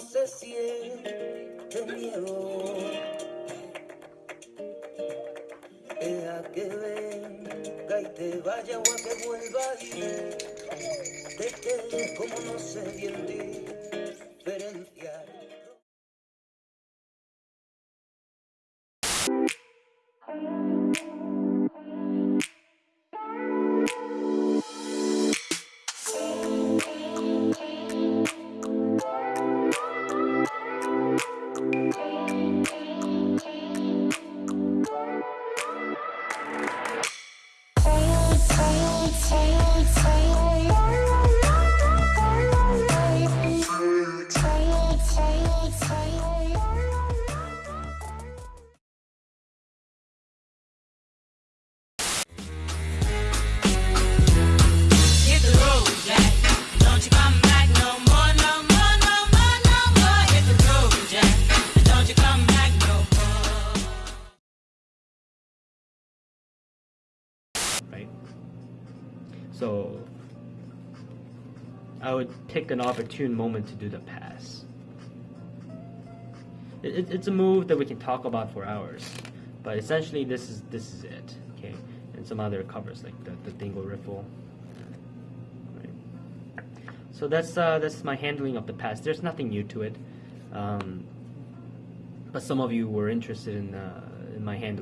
se siente miedo. Deja que venga y te vaya o a que vuelva y te quedes como no sé bien diferenciar. Right? So I would pick an opportune moment to do the pass. It, it- it's a move that we can talk about for hours, but essentially this is this is it, okay? And some other covers like the, the dingle riffle. Right. So that's uh, that's my handling of the pass. There's nothing new to it, um, but some of you were interested in uh, in my handling.